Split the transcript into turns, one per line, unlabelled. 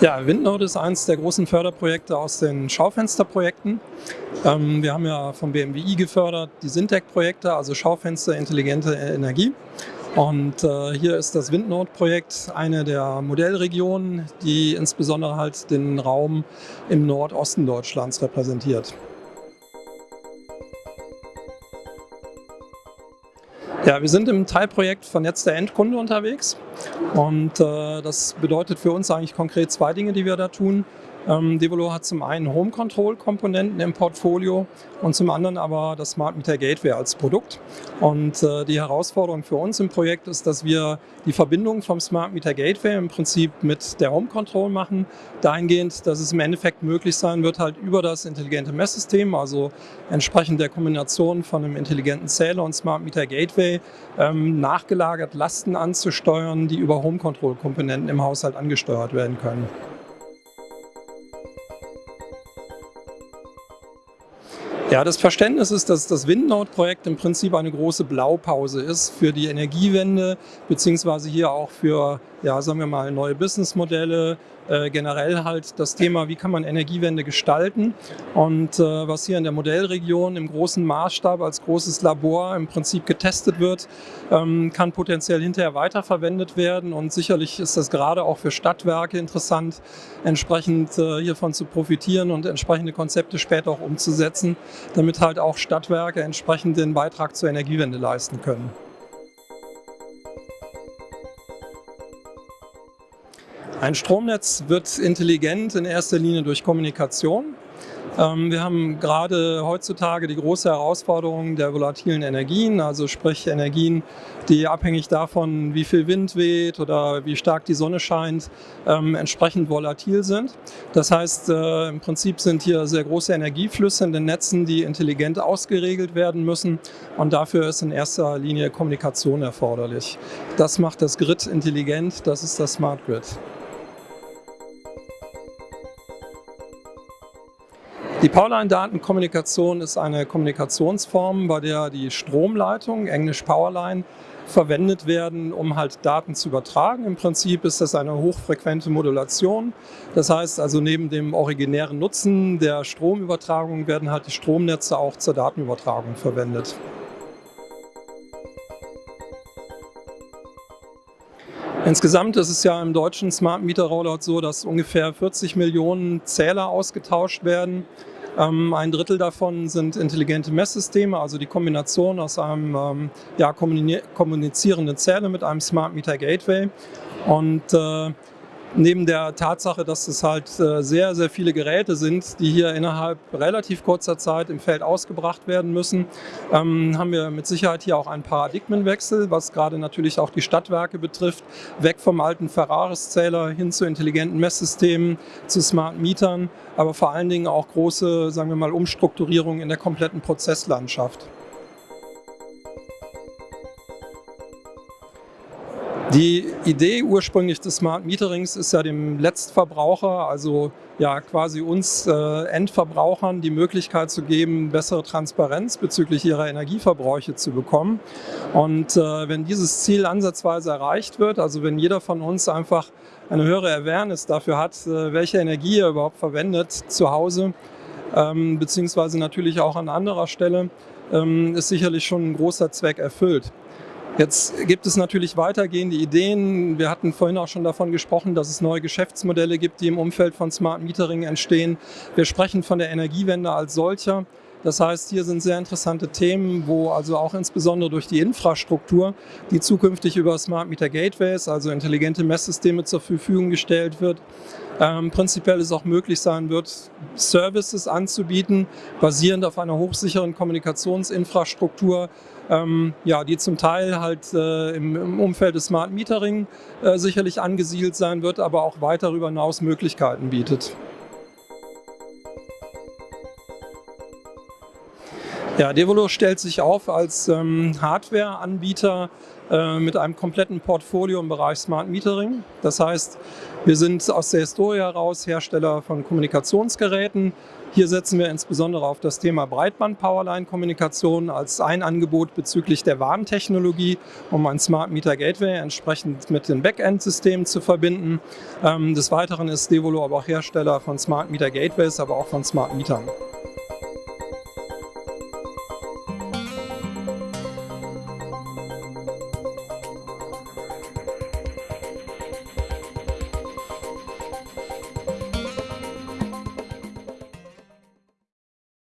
Ja, Windnode ist eines der großen Förderprojekte aus den Schaufensterprojekten. Ähm, wir haben ja vom BMWI gefördert die Sintec-Projekte, also Schaufenster intelligente Energie. Und äh, hier ist das Windnode-Projekt eine der Modellregionen, die insbesondere halt den Raum im Nordosten Deutschlands repräsentiert. Ja, wir sind im Teilprojekt Vernetzter Endkunde unterwegs und äh, das bedeutet für uns eigentlich konkret zwei Dinge, die wir da tun. Ähm, Devolo hat zum einen Home Control Komponenten im Portfolio und zum anderen aber das Smart Meter Gateway als Produkt. Und äh, die Herausforderung für uns im Projekt ist, dass wir die Verbindung vom Smart Meter Gateway im Prinzip mit der Home Control machen, dahingehend, dass es im Endeffekt möglich sein wird, halt über das intelligente Messsystem, also entsprechend der Kombination von einem intelligenten Zähler und Smart Meter Gateway, ähm, nachgelagert Lasten anzusteuern, die über Home Control Komponenten im Haushalt angesteuert werden können. Ja, das Verständnis ist, dass das Windnode-Projekt im Prinzip eine große Blaupause ist für die Energiewende, beziehungsweise hier auch für, ja, sagen wir mal, neue Businessmodelle, äh, generell halt das Thema, wie kann man Energiewende gestalten und äh, was hier in der Modellregion im großen Maßstab als großes Labor im Prinzip getestet wird, ähm, kann potenziell hinterher weiterverwendet werden und sicherlich ist das gerade auch für Stadtwerke interessant, entsprechend äh, hiervon zu profitieren und entsprechende Konzepte später auch umzusetzen, damit halt auch Stadtwerke entsprechend den Beitrag zur Energiewende leisten können. Ein Stromnetz wird intelligent in erster Linie durch Kommunikation. Ähm, wir haben gerade heutzutage die große Herausforderung der volatilen Energien, also sprich Energien, die abhängig davon, wie viel Wind weht oder wie stark die Sonne scheint, ähm, entsprechend volatil sind. Das heißt, äh, im Prinzip sind hier sehr große Energieflüsse in den Netzen, die intelligent ausgeregelt werden müssen und dafür ist in erster Linie Kommunikation erforderlich. Das macht das Grid intelligent, das ist das Smart Grid. Die Powerline-Datenkommunikation ist eine Kommunikationsform, bei der die Stromleitung, englisch Powerline, verwendet werden, um halt Daten zu übertragen. Im Prinzip ist das eine hochfrequente Modulation. Das heißt also neben dem originären Nutzen der Stromübertragung werden halt die Stromnetze auch zur Datenübertragung verwendet. Insgesamt ist es ja im deutschen Smart Meter Rollout so, dass ungefähr 40 Millionen Zähler ausgetauscht werden. Ähm, ein Drittel davon sind intelligente Messsysteme, also die Kombination aus einem ähm, ja, kommunizierenden Zähler mit einem Smart Meter Gateway. Und äh, neben der Tatsache, dass es halt äh, sehr, sehr viele Geräte sind, die hier innerhalb relativ kurzer Zeit im Feld ausgebracht werden müssen, ähm, haben wir mit Sicherheit hier auch einen Paradigmenwechsel, was gerade natürlich auch die Stadtwerke betrifft, weg vom alten Ferraris-Zähler hin zu intelligenten Messsystemen, zu Smart Mietern, aber vor allen Dingen auch große, sagen wir mal, Umstrukturierungen in der kompletten Prozesslandschaft. Die Idee ursprünglich des Smart Meterings ist ja dem Letztverbraucher, also ja quasi uns äh, Endverbrauchern, die Möglichkeit zu geben, bessere Transparenz bezüglich ihrer Energieverbräuche zu bekommen. Und äh, wenn dieses Ziel ansatzweise erreicht wird, also wenn jeder von uns einfach eine höhere Awareness dafür hat, äh, welche Energie er überhaupt verwendet zu Hause, ähm, beziehungsweise natürlich auch an anderer Stelle, ähm, ist sicherlich schon ein großer Zweck erfüllt. Jetzt gibt es natürlich weitergehende Ideen. Wir hatten vorhin auch schon davon gesprochen, dass es neue Geschäftsmodelle gibt, die im Umfeld von Smart Metering entstehen. Wir sprechen von der Energiewende als solcher. Das heißt, hier sind sehr interessante Themen, wo also auch insbesondere durch die Infrastruktur, die zukünftig über Smart Meter Gateways, also intelligente Messsysteme zur Verfügung gestellt wird, ähm, prinzipiell es auch möglich sein wird, Services anzubieten, basierend auf einer hochsicheren Kommunikationsinfrastruktur, ähm, ja, die zum Teil halt äh, im, im, Umfeld des Smart Metering äh, sicherlich angesiedelt sein wird, aber auch weit darüber hinaus Möglichkeiten bietet. Ja, Devolo stellt sich auf als ähm, Hardware-Anbieter äh, mit einem kompletten Portfolio im Bereich Smart Metering. Das heißt, wir sind aus der Historie heraus Hersteller von Kommunikationsgeräten. Hier setzen wir insbesondere auf das Thema Breitband-Powerline-Kommunikation als ein Angebot bezüglich der Warntechnologie, um ein Smart Meter Gateway entsprechend mit den Backend-Systemen zu verbinden. Ähm, des Weiteren ist Devolo aber auch Hersteller von Smart Meter Gateways, aber auch von Smart Metern.